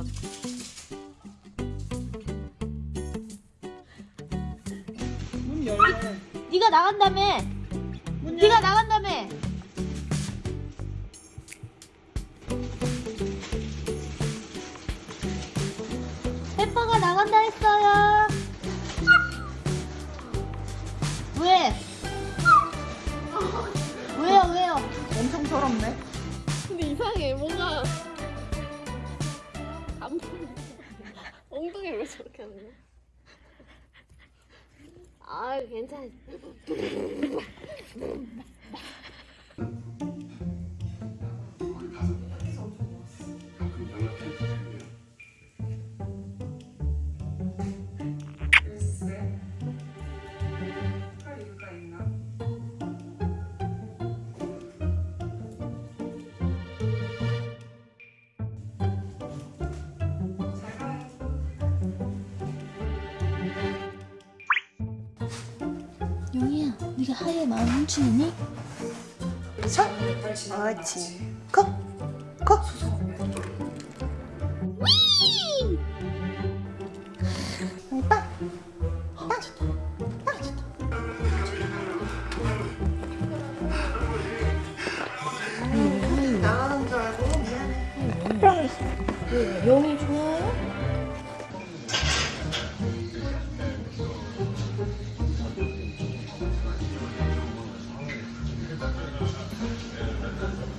있어가지고. 문 열려. 네가 나간다며. 문 열려. 네가 나간다며. 페퍼가 나간다 했어요. 왜? 왜요, 왜요? 엄청 서럽네. 근데 이상해 뭔가 엉덩이를 왜 저렇게 하는 거야? 아 괜찮아 용이야, 네가 하얘 마음 훔치니? 서. 옳지. 컷. 컷. 위! 빵. 빵. 빵. 나가는 줄 알고 미안해. 용이 좋아 Thank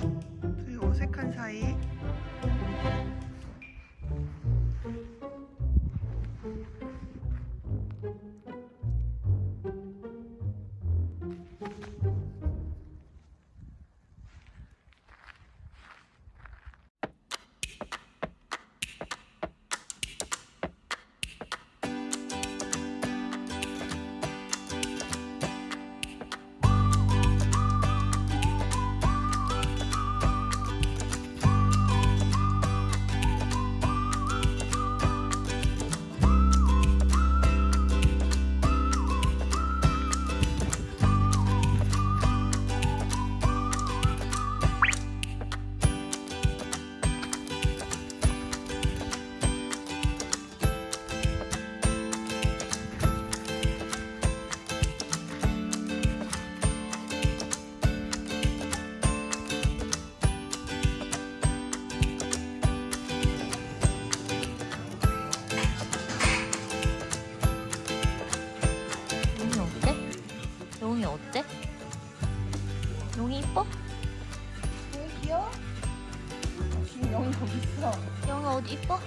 you. 용이 이뻐? 너무 귀여워? 지금 영이 거기 있어. 영이 어디 이뻐?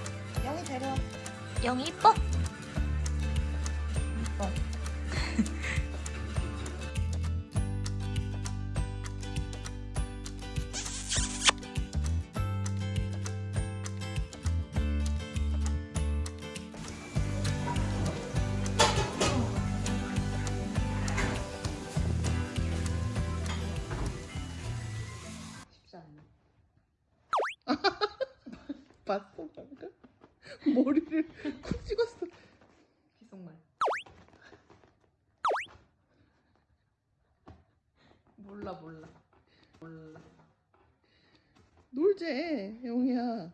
영이 데려. 영이 이뻐? 이뻐. 봤어 방금? 머리를 쿡 찍었어. 기속말. 몰라 몰라 몰라. 놀재 영희야.